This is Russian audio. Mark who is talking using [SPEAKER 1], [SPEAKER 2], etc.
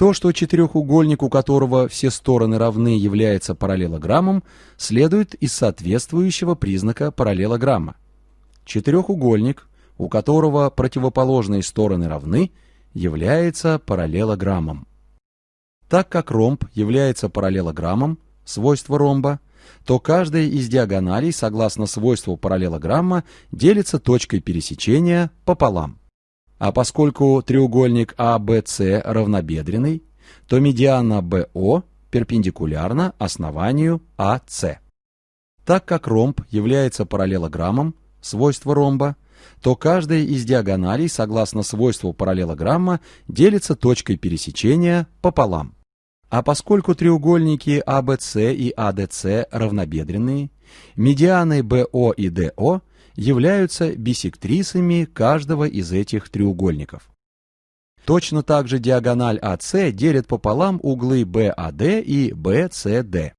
[SPEAKER 1] То, что четырехугольник, у которого все стороны равны, является параллелограммом, следует из соответствующего признака параллелограмма. Четырехугольник, у которого противоположные стороны равны, является параллелограммом. Так как ромб является параллелограммом, свойство ромба, то каждая из диагоналей, согласно свойству параллелограмма, делится точкой пересечения пополам. А поскольку треугольник ABC а равнобедренный, то медиана BO перпендикулярна основанию AC. Так как ромб является параллелограммом, свойство ромба, то каждая из диагоналей, согласно свойству параллелограмма, делится точкой пересечения пополам. А поскольку треугольники ABC а и ADC а равнобедренные, медианы BO и DO являются бисектрисами каждого из этих треугольников. Точно так же диагональ AC делит пополам углы BAD и BCD.